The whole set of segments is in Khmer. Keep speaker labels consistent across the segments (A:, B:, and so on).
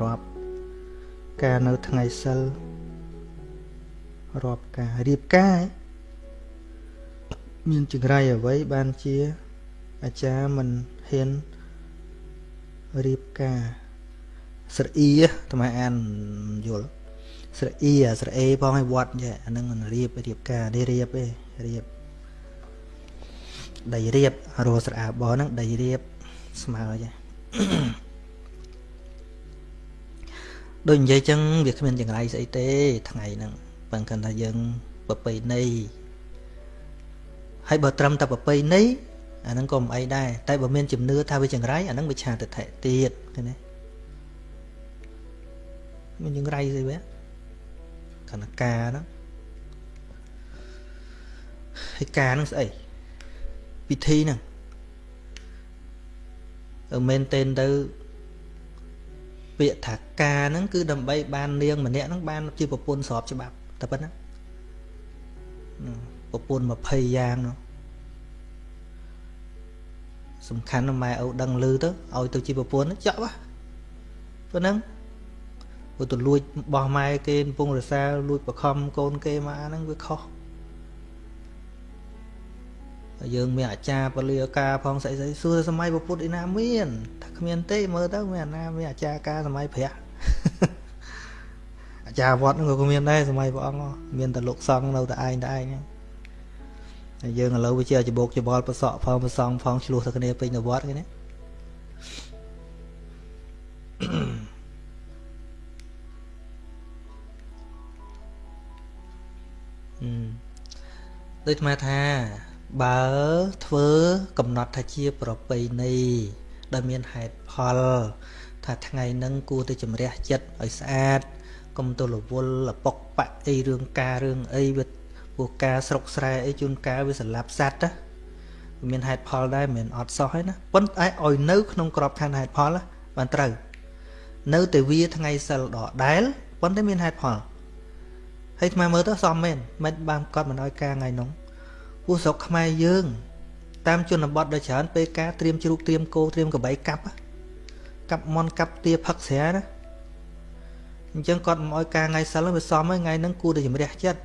A: រាប់ការនៅថ្ងៃសិលរាប់ការរៀបការមានចង្រៃអ្វីបានជាអាចារ្យមិនហ៊ានរៀបការស្រអ៊ីអាត្មាអានយល់ស្រអ៊ីស្រអេផងឲ្យវត្តចេះអានឹងមិនរៀបរៀបការនេះរៀបទេរៀបដីរៀបរស់ស្រអាបហ្នឹងដីរៀបស្មើចេះ ដូចនិយាយចឹងវាគ្មានចង្រៃស្អីទេថ្ងៃហ្នឹងប៉ុន្តែគាត់ថាយើងប្រពៃណីហើយបើត្រឹមតែប្រពៃណីអាហ្នឹងក៏មិនអីដែរតែបើមានជំនឿថាវាចង្រៃអាហ្នឹងវាឆាទិដ្ឋិទៀតឃើញទេមានចង្រៃស្អីវាកណកាហ្នឹងហើយការហ្នឹងស្អីពិធីហ្នឹងមែនទេទៅ ពាក្យថាការហ្នឹងគឺដើម្បីបាននាងម្នាក់ហ្នឹងបានជាប្រពន្ធស្របច្បាប់តែប៉ុណ្ណាប្រពន្ធ20យ៉ាងនោះសំខាន់ម៉ែឪដឹងឮទៅឲ្យទៅជាប្រពន្ធចប់ប៉ុណ្ណឹងព្រោះទៅលួចបោះម៉ែគេកំពុងរសាលួចបខំកូនគេមកអាហ្នឹងវាខុស យើងមានអាចារ្យពលាការផងស្អីស្អីសួរសម័យពុទ្ធឯណាមានថាគ្មានទេមើលទៅមានអាណាមានអាចារ្យការសម័យព្រះអាចារ្យវត្តហ្នឹងក៏មានដែរសម័យព្រះអង្គមានតែលោកសង្ឃនៅតែឯងតែឯងហើយយើងឥឡូវវាជាច្បោកច្បល់ប្រសក់ផងប្រសងផងឆ្លោះទៅគ្នាពេញនៅវត្តគេណាដូចស្មាថា បើធ្វើកំណត់ថាជាប្រពៃណីដែលមានហេតុផល ថាថ្ងៃហ្នឹងគួរទៅជំរះចិត្តឲ្យស្អាតកុំទៅរវល់លពុកបាក់អីរឿងការរឿងអីវាពួកការស្រុកស្រែអីជួនកាលវាសម្លាប់សត្វណាមានហេតុផលដែរមិនអត់សោះហើយណាប៉ុន្តែឲ្យនៅក្នុងក្របខ័ណ្ឌហេតុផលបានត្រូវនៅតែវាថ្ងៃសិលដដែលប៉ុន្តែមានហេតុផលហើយថ្មមើលទៅសមមែនមិនបានគាត់មិនឲ្យការថ្ងៃនោះ ពួកស្រុកខ្មែរយើង តាមជនបទដ៏ច្រើនពេលការត្រៀមជ្រូកត្រៀមគោត្រៀមកបីកាប់កាប់មន់កាប់ទាផឹកស្រាណាអញ្ចឹងគាត់មិនអោយការថ្ងៃសិលវាសមហើយថ្ងៃហ្នឹងគួរតែជំរះចិត្ត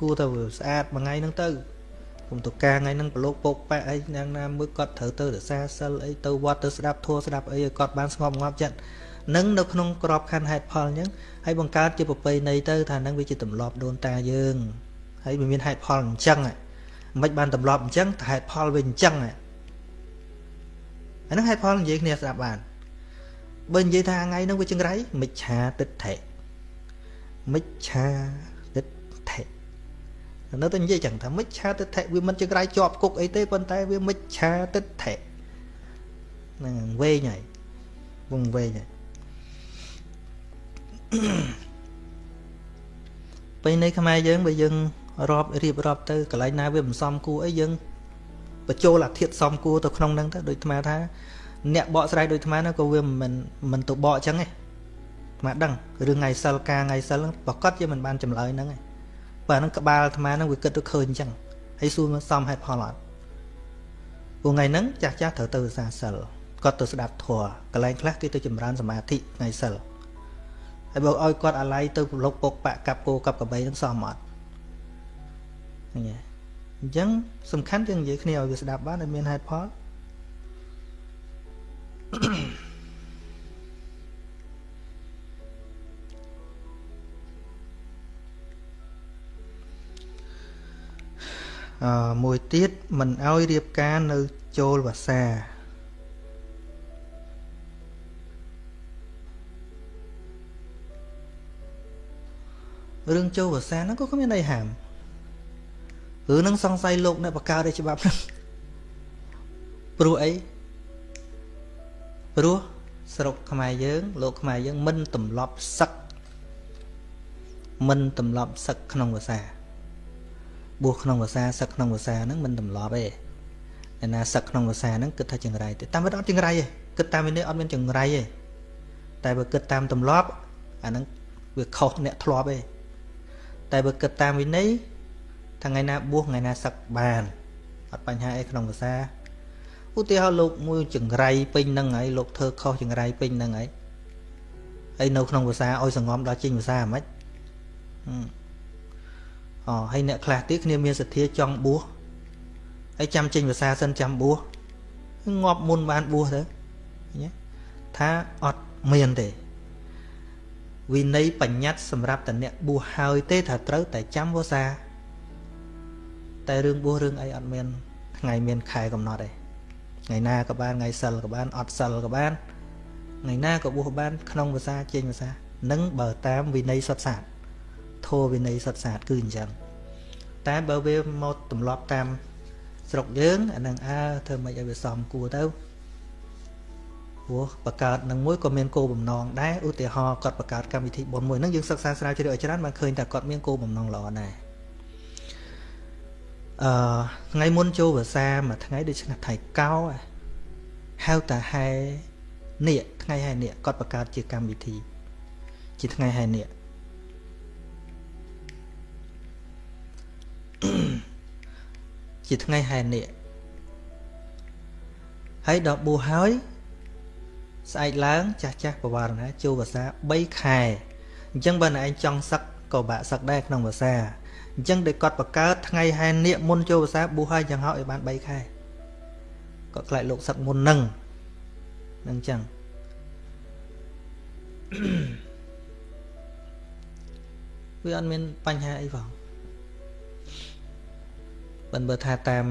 A: គួរតែស្អាតមួយថ្ងៃហ្នឹងទៅគុំទៅការថ្ងៃហ្នឹងប្រឡូកពកប៉ែអីយ៉ាងណាមើលគាត់ត្រូវទៅរសាសិលអីទៅវត្តទៅស្ដាប់ធัวស្ដាប់អីឲ្យគាត់បានស្ងប់ងាប់ចិត្តនឹងនៅក្នុងក្របខ័ណ្ឌហេតុផលអញ្ចឹងហើយបង្កើតជាប្រពៃណីទៅថានឹងវាជាទម្លាប់ដូនតាយើងហើយវាមានហេតុផលអញ្ចឹង មិនបានទម្លាប់អញ្ចឹងតែហេតុផលវាអញ្ចឹងអាហ្នឹងហេតុផលនិយាយគ្នាស្ដាប់បានបើនិយាយថាថ្ងៃហ្នឹងវាចង្រៃមិច្ឆាទិដ្ឋិមិច្ឆាទិដ្ឋិនៅតែនិយាយចឹងថាមិច្ឆាទិដ្ឋិវាមិនចង្រៃជាប់គុកអីទេប៉ុន្តែវាមិច្ឆាទិដ្ឋិហ្នឹងវែងហើយវងវែងហើយពេលនៃខ្មែរយើងបើយើង រាប់រៀបរាប់ទៅកន្លែងណាវាមិនសមគួរអីយើងបញ្ចូលអាធិធសមគួរទៅក្នុងហ្នឹងទៅដូចអាថាអ្នកបកស្រាយដូចអាហ្នឹងក៏វាមិនមិនទៅបកអញ្ចឹងទេអាដឹងរឿងថ្ងៃសិលការថ្ងៃសិលប្រកាសជាមិនបានចម្លើយហ្នឹងទេបើហ្នឹងក្បាលអាត្មាហ្នឹងវាគិតទៅឃើញអញ្ចឹងហើយសួរមកសមហេតុផលអត់ពួកថ្ងៃហ្នឹងចាស់ចាស់ត្រូវទៅសាសិលគាត់ទៅស្ដាប់ធម៌កន្លែងខ្លះគេទៅចម្រើនសមាធិថ្ងៃសិលហើយបើឲ្យគាត់អាឡ័យទៅប្រឡុកពុកបាក់កាប់គោកាប់កបីនឹងសមអត់ អញ្ចឹងសំខាន់យើងនិយាយគ្នាឲ្យវាស្ដាប់បានឲ្យមានហេតុផលអឺមួយទៀតមិនឲ្យរៀបការនៅចូលភាសារឿងចូលភាសាហ្នឹងក៏គ្មានអីហាម រឿងហ្នឹងសង្ស័យលោកអ្នកបកកើតឯច្បាប់ហ្នឹងព្រោះអីព្រោះស្រុកខ្មែរយើង លោកខ្មែរយើង មិនទម្លាប់សឹកមិនទម្លាប់សឹកក្នុងភាសាបួសក្នុងភាសាសឹកក្នុងភាសាហ្នឹងមិនទម្លាប់ទេឯណាសឹកក្នុងភាសាហ្នឹងគិតថាចង្រៃទេតាមមិនអត់ចង្រៃទេគិតតាមវិន័យអត់មានចង្រៃទេតែបើគិតតាមទម្លាប់អាហ្នឹងវាខុសអ្នកធ្លាប់ទេតែបើគិតតាមវិន័យ ថ្ងៃណាបួសថ្ងៃណាសឹកបានអត់បញ្ហាអីក្នុងភាសាឧទាហរណ៍លោកមួយចង្រៃពេញនឹងហើយលោកធ្វើខុសចង្រៃពេញនឹងហើយហើយនៅក្នុងភាសាឲ្យសងំដល់ចេញភាសាហ្មងអូហើយអ្នកខ្លះទៀតគ្នាមានសទ្ធាចង់បួសហើយចាំចេញភាសាសិនចាំបួសងាប់មុនបានបួសទៅថាអត់មានទេវិន័យបញ្ញត្តិសម្រាប់តអ្នកបួសហើយទេថាត្រូវតែចាំភាសា តែរឿងបួសរឿងអីអត់មាន ថ្ងៃមានខែកំណត់ទេថ្ងៃណាក៏បានថ្ងៃសិលក៏បានអត់សិលក៏បានថ្ងៃណាក៏បួសបាន ក្នុងភាសាចេញភាសានឹងបើតាមវិន័យសុទ្ធសាស្ត្រធម៌វិន័យសុទ្ធសាស្ត្រគឺអញ្ចឹងតែបើវាមកទម្លាប់តាមស្រុកយើងអានឹងអើធ្វើម៉េចឲ្យវាសមគួរទៅព្រោះបង្កើតនឹងមួយក៏មានគោលបំណងដែរឧទាហរណ៍គាត់បង្កើតកម្មវិធីបុណ្យមួយហ្នឹងយើងសិក្សាស្រាវជ្រាវឲ្យច្រើនបានឃើញថាគាត់មានគោលបំណងល្អដែរ អឺថ្ងៃមុនចូលភាសាមួយថ្ងៃដូចឆ្នាំថៃកោហៅតាហែនៀកថ្ងៃហែនៀកគាត់បង្កើតជាកម្មវិធី ជាថ្ងៃហែនៀកជាថ្ងៃហែនៀកហើយដល់បួសហើយស្អែកឡើងចាស់ចាស់បវរណាចូលភាសា3ខែអញ្ចឹងបើណែឯងចង់សឹក ក៏បាក់សឹកដែរក្នុងភាសាអញ្ចឹងដែលគាត់បង្កើតថ្ងៃហែននៀកមុនចូលភាសាប៊ូហើយយ៉ាងហោចឲ្យបាន3ខែគាត់ខ្លាចលោកសឹកមុននឹងនឹងអញ្ចឹងវាអត់មានបញ្ហាអីផងបើបើថាតាម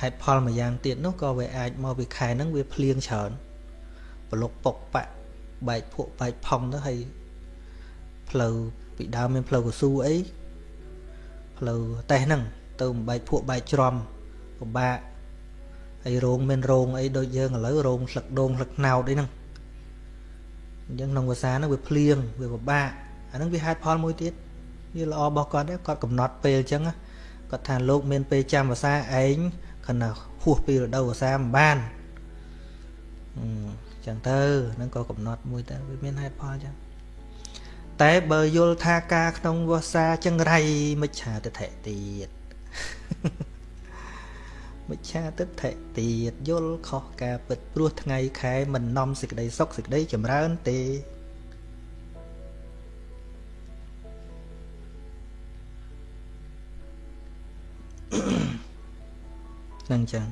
A: ហេតុផលមួយយ៉ាងទៀតនោះក៏វាអាចមកពីខែហ្នឹងវាភ្លៀងច្រើនប្រឡុកពុកបាក់បែកភក់បែកផុងទៅហើយ ផ្លូវពីដើមមានផ្លូវកស៊ូអីផ្លូវតេះហ្នឹងទៅបែកភក់បែកច្រំពិបាកហើយរោងមានរោងអីដូចយើងឥឡូវរោងស្លឹកដូងស្លឹកណោតអីហ្នឹងអញ្ចឹងក្នុងភាសាហ្នឹងវាភ្លៀងវាពិបាកអាហ្នឹងវាហេតុផលមួយទៀតវាល្អរបស់គាត់ដែរគាត់កំណត់ពេលអញ្ចឹងគាត់ថាលោកមានពេលចាំភាសាឯងខណៈហួសពីរដូវវស្សាមិនបានអញ្ចឹងទៅនឹងក៏កំណត់មួយទៅវាមានហេតុផលអញ្ចឹង តែបើយល់ថាការក្នុងវស្សាចង្រៃមិច្ឆាទិដ្ឋិទៀតមិច្ឆាទិដ្ឋិទៀតយល់ខុសការពិតព្រោះថ្ងៃខែមិននាំសេចក្តីសុខសេចក្តីចម្រើនទេនឹងចឹង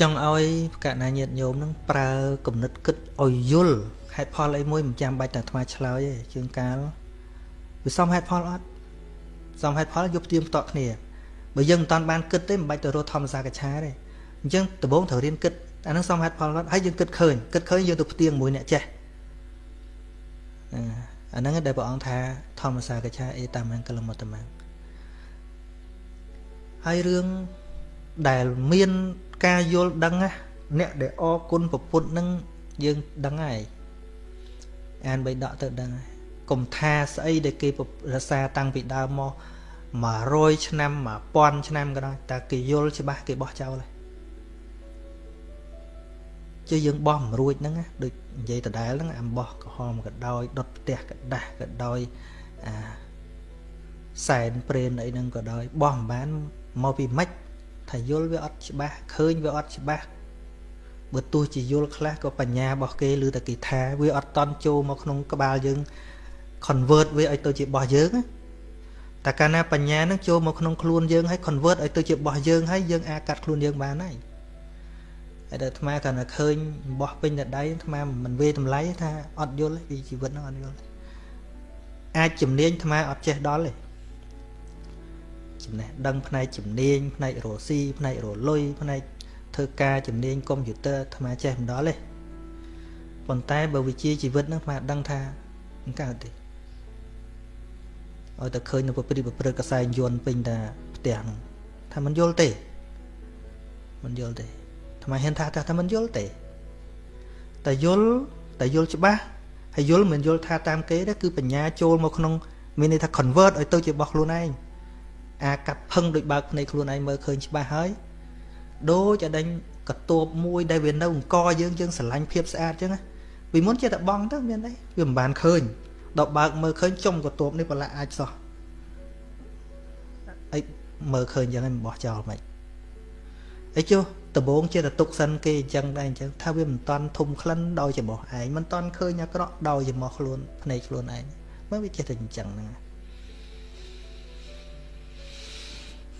A: ចង់ឲ្យកណ្ណាញាតញោមនឹងប្រើគំនិតគិតឲ្យយល់ហេតុផលអីមួយមិនចាំបាច់តែអាត្មាឆ្លើយទេជើងកាលវាសមហេតុផលអត់សមហេតុផលយកផ្ទៀងផ្ទាត់គ្នាបើយើងមិនតាន់បានគិតទេមិនបាច់ទៅរកធម្មសាកឆាទេអញ្ចឹងដំបូងត្រូវរៀនគិតអានឹងសមហេតុផលអត់ហើយយើងគិតឃើញគិតឃើញយើងទៅផ្ទៀងមួយអ្នកចេះអាហ្នឹងដែលព្រះអង្គថាធម្មសាកឆាអេតាមង្គលមតមាហើយរឿង ដែលមានការយល់ដឹងណាអ្នកដែលអរគុណប្រពុតនឹងយើងដឹងហើយអានបីដកទៅដឹងហើយកុំថាស្អីដែលគេរសាតាំងពីដើមមក100ឆ្នាំ1000ឆ្នាំក៏ដោយតែគេយល់ច្បាស់គេបោះចោលហើយជាយើងបោះមិនរួចហ្នឹងដូចនិយាយដដែលហ្នឹងអំបោះក្រហមក៏ដោយដុតផ្ទះក៏ដាស់ក៏ដោយអាសែនព្រេនអីហ្នឹងក៏ដោយបោះមិនបានមកពីម៉េច ថាយល់វាអត់ច្បាស់ឃើញវាអត់ច្បាស់បើទោះជាយល់ខ្លះក៏បញ្ញារបស់គេឬតែគេថាវាអត់តន់ចូលមកក្នុងក្បាលយើង convert វាឲ្យទៅជារបស់យើងតែកាលណាបញ្ញានឹងចូលមកក្នុងខ្លួនយើងហើយ convert ឲ្យទៅជារបស់យើងហើយយើងអាចកាត់ខ្លួនយើងបានហើយហើយដល់អាត្មាកាលណាឃើញរបស់ពេញតែដៃអាត្មាមិនវេតម្លៃថាអត់យល់ពីជីវិតហ្នឹងអត់យល់អាចជំនាញអាត្មាអត់ចេះដល់ទេ ចំណេះដឹងផ្នែកជំនាញផ្នែករស់ស៊ីផ្នែករលុយផ្នែកធ្វើការជំនាញកុំព្យូទ័រអាត្មាចេះមិនដល់ទេប៉ុន្តែបើវិជាជីវិតហ្នឹងអាត្មាដឹងថាមិនកើតទេឲ្យតែឃើញនៅប្រព្រឹត្តប្រព្រឹត្តកសែងយន្តពេញតាផ្ទះហ្នឹងថាមិនយល់ទេមិនយល់ទេអាត្មាហ៊ានថាថាមិនយល់ទេតែយល់តែយល់ច្បាស់ហើយយល់មិនយល់ថាតាមគេទេគឺបញ្ញាចូលមកក្នុង មានន័យថា convert ឲ្យទៅជារបស់ខ្លួនឯង អាកាត់ផឹងដូចបើកភ្នែកខ្លួនឯងមើលឃើញច្បាស់ហើយដូចអដេញកតួបមួយដែលវានៅអង្គយើងយើងស្រឡាញ់ភាពស្អាតអញ្ចឹងពីមុនជាតែបងទៅមានអីវាមិនបានឃើញដល់បើកមើលឃើញចុំកតួបនេះប្រឡាក់អាចសោះអីមើលឃើញអញ្ចឹងមិនបោះចោលមិនអីចុះដំបងជាតទុកសិនគេអញ្ចឹងដែរអញ្ចឹងថាវាមិនតាន់ធំក្លិនដោយចំោះឯងមិនតាន់ឃើញអាក្រក់ដោយចំោះខ្លួនភ្នែកខ្លួនឯងមើលវាចេះតែអញ្ចឹងហ្នឹង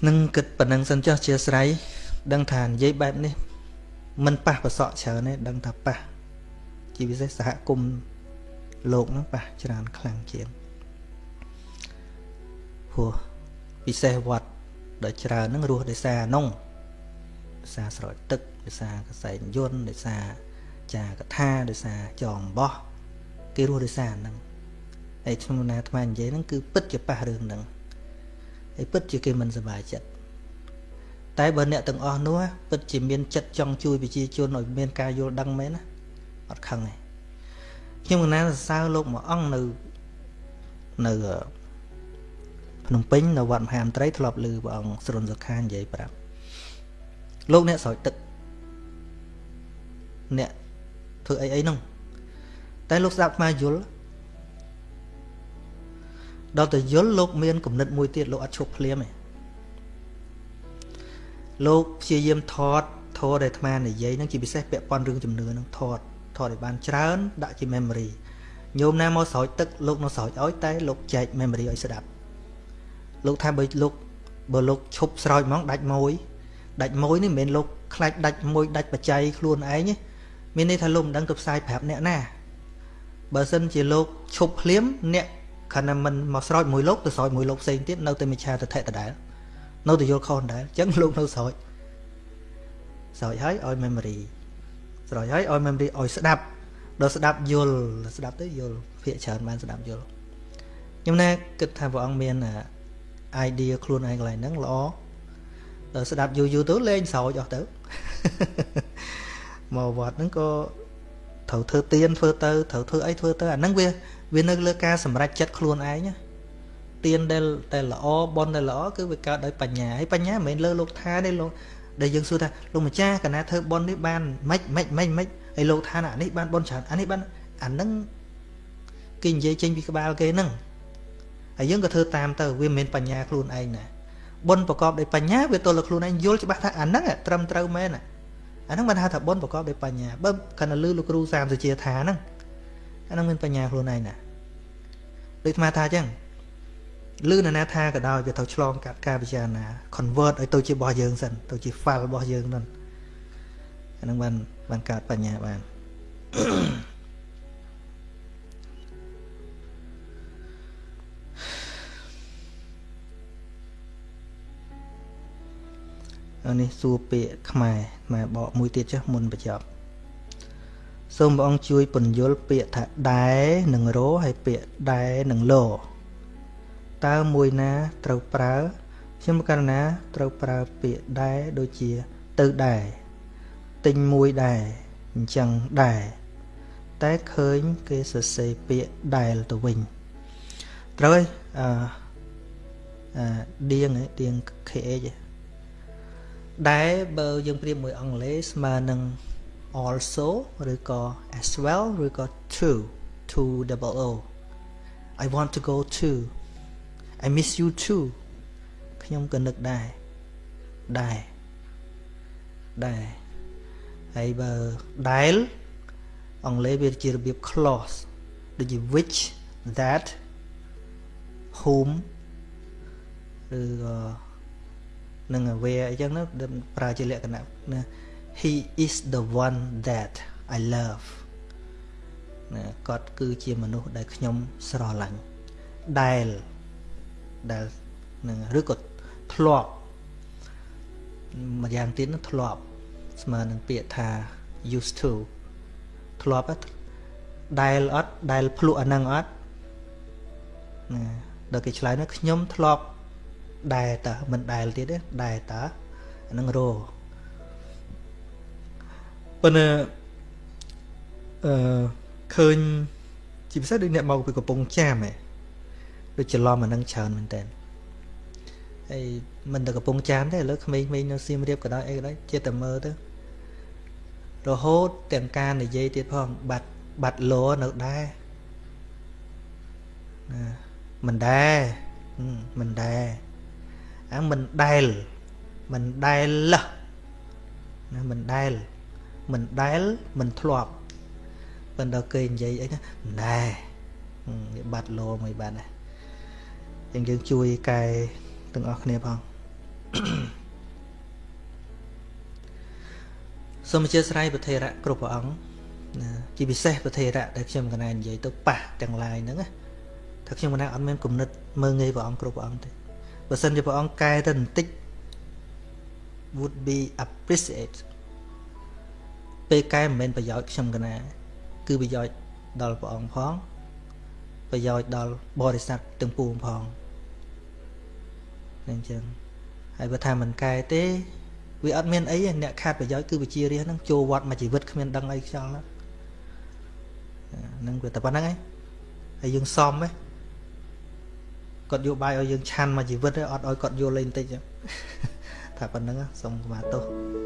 A: នឹងគិតប៉ុណ្ណឹងសិនចុះជាស្រ័យដឹងថានិយាយបែបនេះមិនប៉ះប្រសក់ច្រើនទេដឹងថាប៉ះជាពិសេសសហគមន៍លោកហ្នឹងប៉ះច្រើនខ្លាំងជាងព្រោះពិសេសវត្តដ៏ច្រើនហ្នឹងរស់ដោយសារនោះដោយសារស្រោចទឹកដោយសារកសែងយន្តដោយសារចាកថាដោយសារចងបោះគេរស់ដោយសារហ្នឹងហើយខ្ញុំណាអាត្មានិយាយហ្នឹងគឺពិតជាប៉ះរឿងហ្នឹង ហើយពិតជាគេមិនសប្បាយចិត្តតែបើអ្នកទាំងអស់នោះពិតជាមានចិត្តចង់ជួយប្រជាជនឲ្យមានការយល់ដឹងមែនណាអត់ខឹងទេខ្ញុំកណាសរសើរលោកមួយអង្គនៅនៅភ្នំពេញនៅវត្តមហាមត្រីធ្លាប់ឮព្រះអង្គស្រុនសុខានិយាយប្រាប់លោកអ្នកស្រោចទឹកអ្នកធ្វើអីអីហ្នឹងតែលោកស្ដាប់ខ្មែរយល់ ដល់តែយល់លោកមានគំនិតមួយទៀតលោកអត់ឈប់ភ្លាមទេលោកព្យាយាមថតធរដែលអាត្មានិយាយហ្នឹងជាពិសេសពាក់ព័ន្ធរឿងជំនឿហ្នឹងថតថតឲ្យបានច្រើនដាក់ជា memory ញោមណាមកស្រោចទឹកលោកនៅស្រោចឲ្យតែលោកចែក memory ឲ្យស្ដាប់លោកថាបើលោកបើលោកឈប់ស្រោចហ្មងដាច់មួយដាច់មួយនេះមិនមែនលោកខ្លាចដាច់មួយដាច់បច្ច័យខ្លួនឯងទេមានន័យថាលោកមិនដឹងទៅផ្សាយប្រាប់អ្នកណាបើសិនជាលោកឈប់ភ្លាមអ្នក ខណៈមិនមកស្រោចមួយលោកទៅស្រោចមួយលោកផ្សេងទៀតនៅតែមិឆាទិដ្ឋិដដែលនៅតែយល់ខុសដែរអញ្ចឹងលោកនៅស្រោចស្រោចហើយឲ្យ memory ស្រោចហើយឲ្យ memory ឲ្យស្ដាប់ដល់ស្ដាប់យល់ស្ដាប់ទៅយល់ភាកច្រើនបានស្ដាប់យល់ខ្ញុំណាគិតថាព្រះអង្គមាន idea ខ្លួនឯងកន្លែងហ្នឹងល្អដល់ស្ដាប់យូរយូរទៅលេងស្រោចអស់ទៅមកវត្តហ្នឹងក៏ត្រូវធ្វើទៀនធ្វើទៅត្រូវធ្វើអីធ្វើទៅអាហ្នឹងវា វានៅលើការសម្រេចចិត្តខ្លួនឯងណាទៀនដែលតែល្អបនដែលល្អគឺវាកើតដោយបញ្ញាហើយបញ្ញាមិនមែនលើលោកថាទេលោកដែលយើងសួរថាលោកម្ចាស់កណាធ្វើបននេះបានម៉េចម៉េចម៉េចម៉េចហើយលោកថាអានេះបានបនច្រើនអានេះបានអានឹងគេនិយាយចេញពីក្បាលគេហ្នឹងហើយយើងក៏ធ្វើតាមទៅវាមិនមែនបញ្ញាខ្លួនឯងណាបុណ្យប្រកបដោយបញ្ញាវាទល់តែខ្លួនឯងយល់ច្បាស់ថាអាហ្នឹងត្រឹមត្រូវមែនអាហ្នឹងបានហៅថាបុណ្យប្រកបដោយបញ្ញាបើគណៈលឺលោកគ្រូសាមសុជាថាហ្នឹងអាហ្នឹងមានបញ្ញាខ្លួនឯងណា ដូចអាត្មាថាអញ្ចឹងលឺនរណាថាក៏ដោយវាត្រូវឆ្លងកាត់ការពិចារណា convert ឲ្យទៅជារបស់យើងសិនទៅជា file របស់យើងហ្នឹងអាហ្នឹងបានបានកើតបញ្ញាបាននេះសួរពាក្យខ្មែរខ្មែរបកមួយទៀតចុះមុនបញ្ចប់ សូមព្រះអង្គជួយពន្យល់ពាក្យថាដែរនិងរហើយពាក្យដែរនិងលោតើមួយណាត្រូវប្រើខ្ញុំករណាត្រូវប្រើពាក្យដែរដូចជាទៅដែរទិញមួយដែរអញ្ចឹងដែរតែឃើញគេសរសេរពាក្យដែលទៅវិញត្រូវហើយអឺអឺឌៀងឌៀង KH ដែលបើយើងប្រៀបមួយអង់គ្លេសស្មើនឹង also ឬក៏ as well ឬក៏ to to double o I want to go to I miss you too ខ្ញុំក៏នឹកដែរដែរដែរហើយបើដែល អង់គ្លេសវាជារបៀប clause ដូចជា which that whom ឬក៏នឹង aware អញ្ចឹងណាប្រើជាលក្ខណៈណា he is the one that i love ណាគាត់គឺជាមនុស្សដែលខ្ញុំស្រឡាញ់ដែលដែលនឹងឬក៏ធ្លាប់ម្យ៉ាងទៀតនោះធ្លាប់ ស្មើនឹងពាក្យថា used to ធ្លាប់ដែលអត់ដែលភ្លក់អានឹងអត់ណាដល់គេឆ្លើយនោះខ្ញុំធ្លាប់ដែលតើមិនដែលទៀតទេដែលតើអានឹងរ ប៉ុន្តែអឺឃើញជាពិសេសដូចអ្នកមកពីកំពង់ចាមហ៎ដូចច្រឡំអានឹងច្រើនមែនតើហើយមិនតែកំពង់ចាមទេឥឡូវក្មេងៗនៅសៀមរាបក៏ដោយអីក៏ដោយចិត្តតែមើលទៅរហូតទាំងការនិយាយទៀតផងបាត់បាត់លោនៅដែរណាមិនដែរមិនដែរអាមិនដែលមិនដែលលះណាមិនដែល មិនដែលមិនធ្លាប់ប៉ុន្តែគេនិយាយអីណាមិនដែរវាបាត់លោមួយបាទណាអញ្ចឹងយើងជួយកែទាំងអស់គ្នាផងសូមអធិស្ឋានប្រធេរៈគ្រប់ព្រះអង្គណាជាពិសេសប្រធេរៈដែលខ្ញុំកណែនិយាយទៅប៉ះទាំងឡាយហ្នឹងណាថាខ្ញុំកណែអត់មានគំនិតមើងងាយព្រះអង្គគ្រប់ព្រះអង្គទេបើសិនជាព្រះអង្គកែទៅបន្តិច would be appreciate ពេលកែមិនមែនប្រយោជន៍ខ្ញុំកណា គឺប្រយោជន៍ដល់ព្រះអង្គផងប្រយោជន៍ដល់បរិស័ទទាំងពួងផងអញ្ចឹងហើយបើថាមិនកែទេវាអត់មានអីអ្នកខាតប្រយោជន៍គឺវិជារាហ្នឹងចូលវត្តមួយជីវិតគ្មានដឹងអីខ្យល់ហ្នឹងវាតែប៉ុណ្្នឹងឯងហើយយើងសមឯងគាត់យកបាយឲ្យយើងឆាន់មួយជីវិតអត់ឲ្យគាត់យកលេងបន្តិចថាប៉ុណ្្នឹងសូមស្មាទោស